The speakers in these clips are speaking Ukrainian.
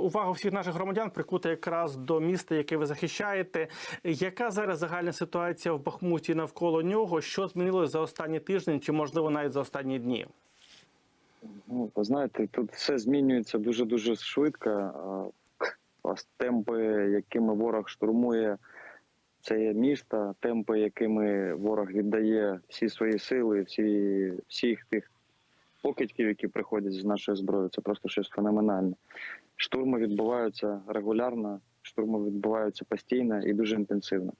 Увагу всіх наших громадян прикута якраз до міста, яке ви захищаєте. Яка зараз загальна ситуація в Бахмуті навколо нього? Що змінилось за останні тижні, чи можливо навіть за останні дні? Ну, ви знаєте, тут все змінюється дуже дуже швидко. Темпи, якими ворог штурмує це місто, темпи, якими ворог віддає всі свої сили, всі всіх тих покидьків, які приходять з нашої зброї, це просто щось феноменальне. Штурми відбуваються регулярно, штурми відбуваються постійно і дуже інтенсивно.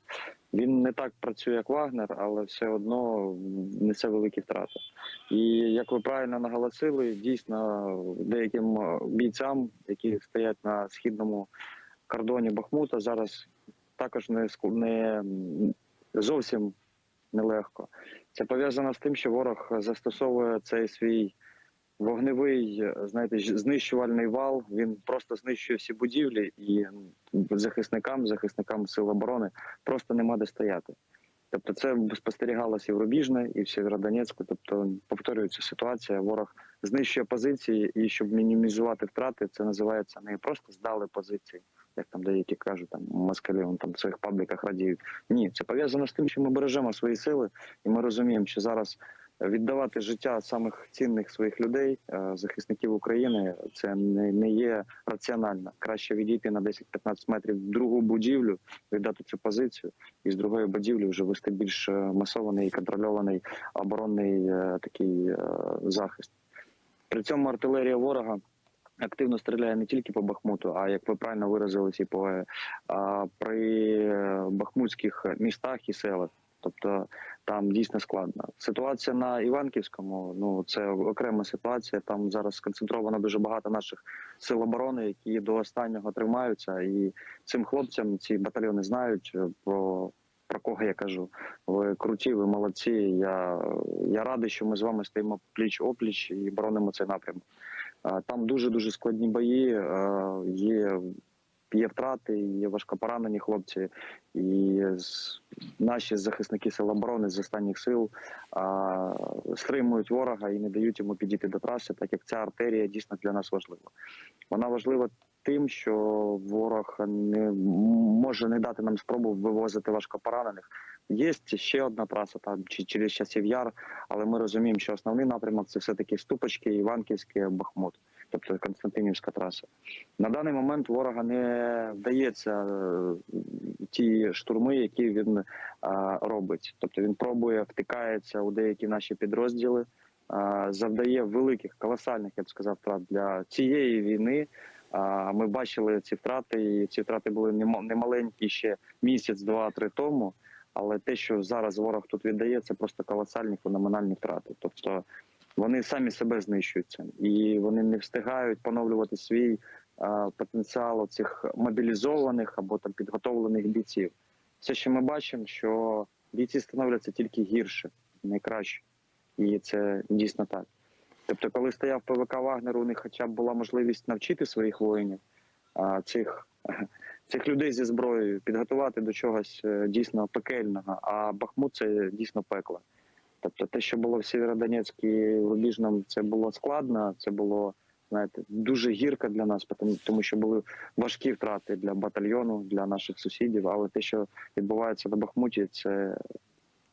Він не так працює, як Вагнер, але все одно несе великі втрати. І як ви правильно наголосили, дійсно деяким бійцям, які стоять на східному кордоні Бахмута, зараз також не не зовсім нелегко. Це пов'язано з тим, що ворог застосовує цей свій вогневий, знаєте, знищувальний вал. Він просто знищує всі будівлі і захисникам, захисникам сил оборони просто нема де стояти. Тобто це спостерігалося і в Рубіжне, і в Сєвєродонецьку. Тобто повторюється ситуація. Ворог знищує позиції, і щоб мінімізувати втрати, це називається не просто здали позиції, як там деякі кажуть, там москалі вон там в своїх пабліках радіють. Ні, це пов'язано з тим, що ми бережемо свої сили, і ми розуміємо, що зараз віддавати життя самих цінних своїх людей, е, захисників України, це не, не є раціонально. Краще відійти на 10-15 метрів в другу будівлю, віддати цю позицію, і з другої будівлі вже вести більш е, масований і контрольований оборонний е, такий захист. При цьому артилерія ворога. Активно стріляє не тільки по Бахмуту, а як ви правильно виразилися, і по при бахмутських містах і селах. Тобто там дійсно складно. Ситуація на Іванківському ну це окрема ситуація. Там зараз сконцентровано дуже багато наших сил оборони, які до останнього тримаються. І цим хлопцям ці батальйони знають про. Про кого я кажу? Ви круті, ви молодці. Я, я радий, що ми з вами стоїмо пліч опліч і боронимо цей напрямок. Там дуже дуже складні бої. Є, є втрати, є важкопоранені хлопці, і наші захисники сил оборони з останніх сил а, стримують ворога і не дають йому підійти до траси, так як ця артерія дійсно для нас важлива. Вона важлива тим, що ворог не може не дати нам спробу вивозити важкопоранених. Є ще одна траса там чи через часів яр, але ми розуміємо, що основний напрямок це все таки Ступочки, Іванківське, Бахмут, тобто Константинівська траса. На даний момент ворога не вдається е, ті штурми, які він е, робить. Тобто він пробує втикається у деякі наші підрозділи, е, завдає великих, колосальних, я б сказав, втрат для цієї війни. Ми бачили ці втрати, і ці втрати були нема- немаленькі ще місяць, два-три тому. Але те, що зараз ворог тут віддає, це просто колосальні феноменальні втрати. Тобто вони самі себе знищуються, і вони не встигають поновлювати свій а, потенціал цих мобілізованих або там підготовлених бійців. Все, що ми бачимо, що бійці становляться тільки гірше, не краще, і це дійсно так. Тобто, коли стояв ПВК Вагнер, у них хоча б була можливість навчити своїх воїнів, а, цих, цих людей зі зброєю, підготувати до чогось е, дійсно пекельного. А Бахмут це дійсно пекло. Тобто, те, що було в Сєвєродонецьку і Рубіжному, це було складно, це було знаєте, дуже гірко для нас, тому, що були важкі втрати для батальйону, для наших сусідів. Але те, що відбувається на Бахмуті, це,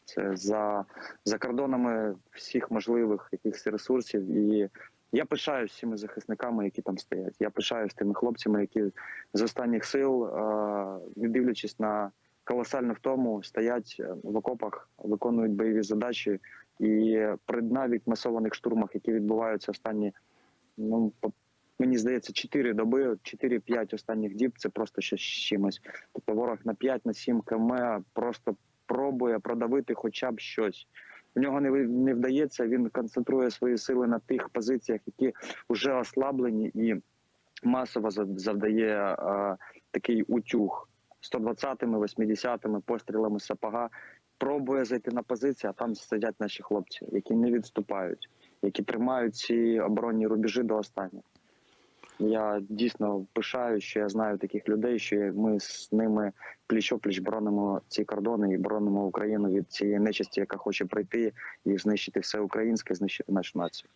це за, за кордонами всіх можливих якихось ресурсів. І я пишаюсь всіми захисниками, які там стоять. Я пишаюсь тими хлопцями, які з останніх сил, не дивлячись на колосальну втому, стоять е, в окопах, виконують бойові задачі. І при навіть масованих штурмах, які відбуваються останні, ну мені здається, 4 доби, 4-5 останніх діб це просто щось з чимось. Тобто ворог на 5 на 7 км просто пробує продавити хоча б щось. У нього не не вдається. Він концентрує свої сили на тих позиціях, які вже ослаблені, і масово завдає е, такий утюг 120-ми, 80-ми пострілами сапога. Пробує зайти на позиції, а там сидять наші хлопці, які не відступають, які тримають ці оборонні рубежі до останнього. Я дійсно пишаю, що я знаю таких людей, що ми з ними пліч-опліч боронимо ці кордони і боронимо Україну від цієї нечисті, яка хоче прийти і знищити все українське, знищити нашу націю.